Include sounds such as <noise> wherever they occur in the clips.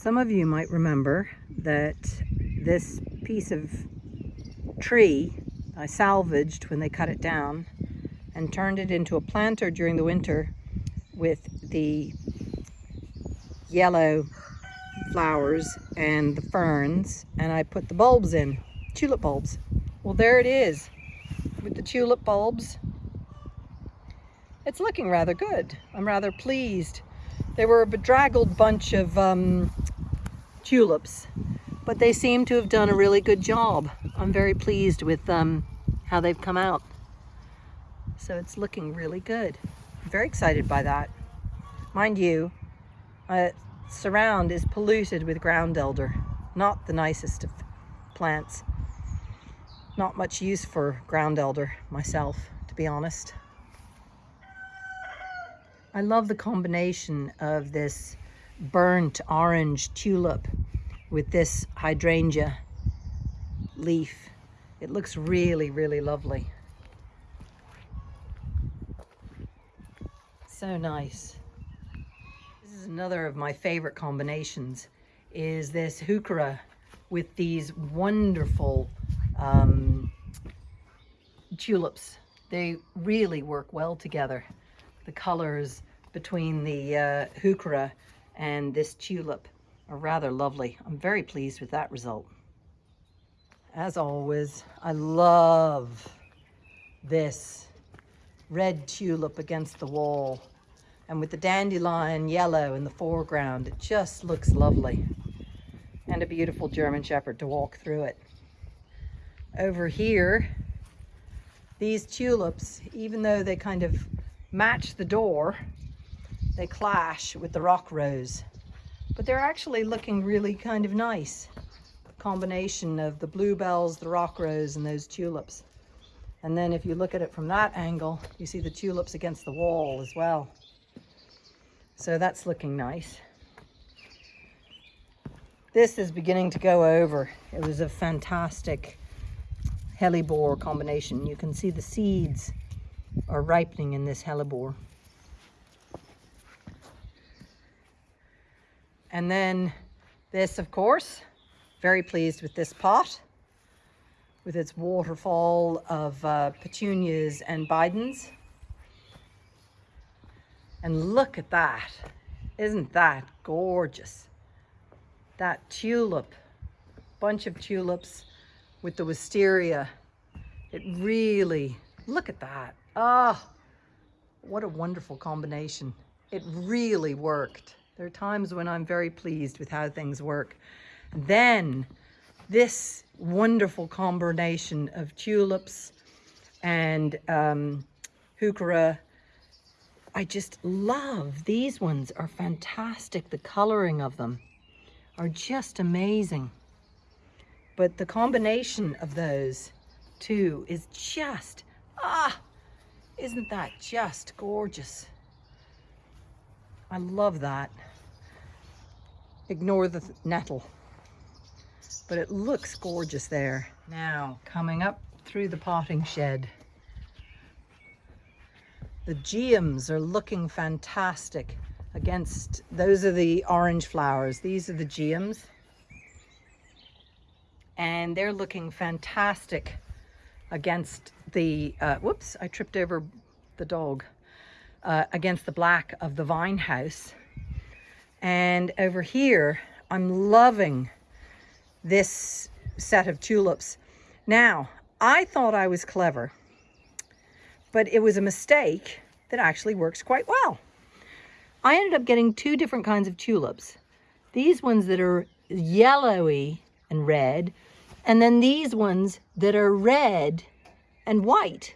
Some of you might remember that this piece of tree I salvaged when they cut it down and turned it into a planter during the winter with the yellow flowers and the ferns and I put the bulbs in, tulip bulbs. Well there it is with the tulip bulbs. It's looking rather good. I'm rather pleased. They were a bedraggled bunch of um, tulips, but they seem to have done a really good job. I'm very pleased with um, how they've come out. So it's looking really good. I'm very excited by that. Mind you, uh, surround is polluted with ground elder. Not the nicest of plants. Not much use for ground elder myself, to be honest. I love the combination of this burnt orange tulip with this hydrangea leaf. It looks really, really lovely. So nice. This is another of my favorite combinations is this heuchera with these wonderful um, tulips. They really work well together. The colors between the uh, and this tulip are rather lovely. I'm very pleased with that result. As always, I love this red tulip against the wall. And with the dandelion yellow in the foreground, it just looks lovely. And a beautiful German Shepherd to walk through it. Over here, these tulips, even though they kind of match the door, they clash with the rock rose. But they're actually looking really kind of nice. Combination of the bluebells, the rock rose, and those tulips. And then if you look at it from that angle, you see the tulips against the wall as well. So that's looking nice. This is beginning to go over. It was a fantastic hellebore combination. You can see the seeds are ripening in this hellebore. And then this, of course, very pleased with this pot with its waterfall of uh, petunias and bidens. And look at that. Isn't that gorgeous? That tulip, bunch of tulips with the wisteria. It really, look at that. Oh, what a wonderful combination. It really worked. There are times when I'm very pleased with how things work. Then this wonderful combination of tulips and um, heuchera. I just love these ones are fantastic. The coloring of them are just amazing. But the combination of those two is just, ah, isn't that just gorgeous? I love that. Ignore the nettle. But it looks gorgeous there. Now, coming up through the potting shed. The geums are looking fantastic against, those are the orange flowers. These are the geums. And they're looking fantastic against the, uh, whoops, I tripped over the dog, uh, against the black of the vine house. And over here, I'm loving this set of tulips. Now, I thought I was clever, but it was a mistake that actually works quite well. I ended up getting two different kinds of tulips. These ones that are yellowy and red, and then these ones that are red and white.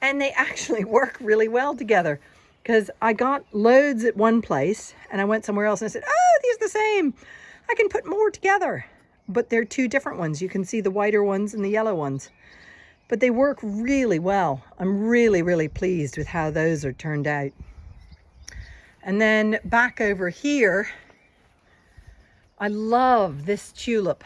And they <laughs> actually work really well together because I got loads at one place and I went somewhere else and I said, oh, these are the same. I can put more together. But they're two different ones. You can see the whiter ones and the yellow ones. But they work really well. I'm really, really pleased with how those are turned out. And then back over here, I love this tulip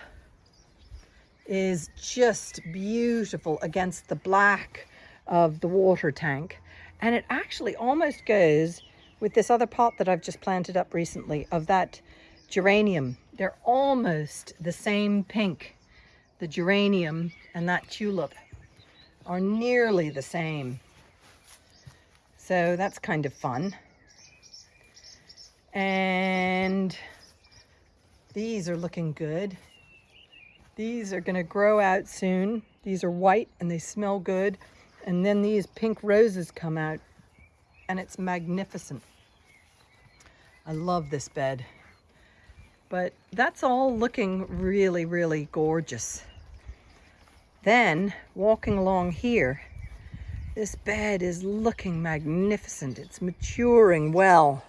is just beautiful against the black of the water tank. And it actually almost goes with this other pot that I've just planted up recently of that geranium. They're almost the same pink. The geranium and that tulip are nearly the same. So that's kind of fun. And these are looking good. These are gonna grow out soon. These are white and they smell good. And then these pink roses come out and it's magnificent. I love this bed. But that's all looking really, really gorgeous. Then walking along here, this bed is looking magnificent. It's maturing well.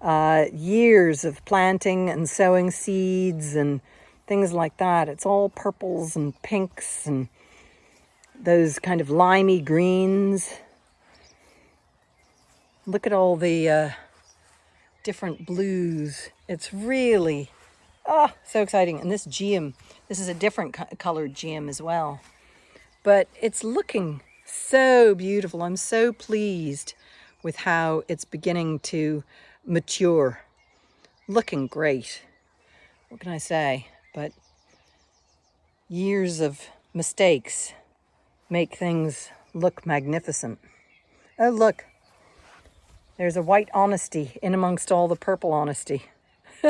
Uh, years of planting and sowing seeds and things like that. It's all purples and pinks and those kind of limey greens. Look at all the uh, different blues. It's really, ah, oh, so exciting. And this geum, this is a different co colored geum as well. But it's looking so beautiful. I'm so pleased with how it's beginning to mature. Looking great. What can I say? But years of mistakes make things look magnificent. Oh, look. There's a white honesty in amongst all the purple honesty. <laughs>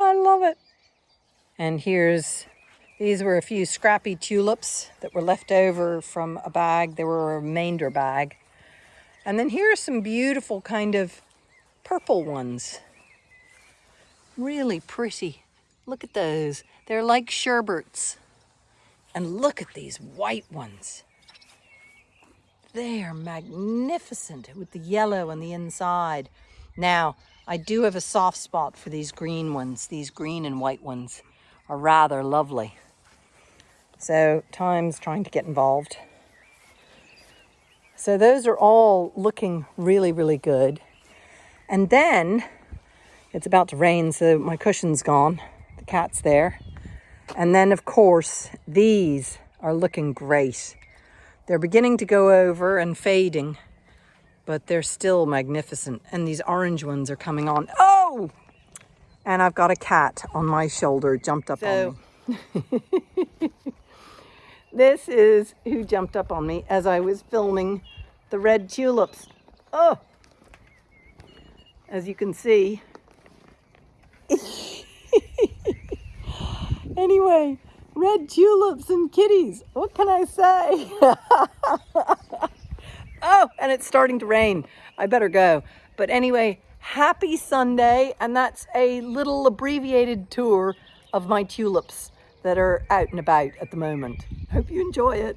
I love it. And here's, these were a few scrappy tulips that were left over from a bag. They were a remainder bag. And then here are some beautiful kind of purple ones. Really pretty. Look at those. They're like sherberts. And look at these white ones. They are magnificent with the yellow on the inside. Now, I do have a soft spot for these green ones. These green and white ones are rather lovely. So time's trying to get involved. So those are all looking really, really good. And then it's about to rain, so my cushion's gone. The cat's there. And then, of course, these are looking great. They're beginning to go over and fading, but they're still magnificent. And these orange ones are coming on. Oh! And I've got a cat on my shoulder, jumped up so, on me. <laughs> this is who jumped up on me as I was filming the red tulips. Oh! As you can see. <laughs> anyway, red tulips and kitties. What can I say? <laughs> oh, and it's starting to rain. I better go. But anyway, happy Sunday. And that's a little abbreviated tour of my tulips that are out and about at the moment. Hope you enjoy it.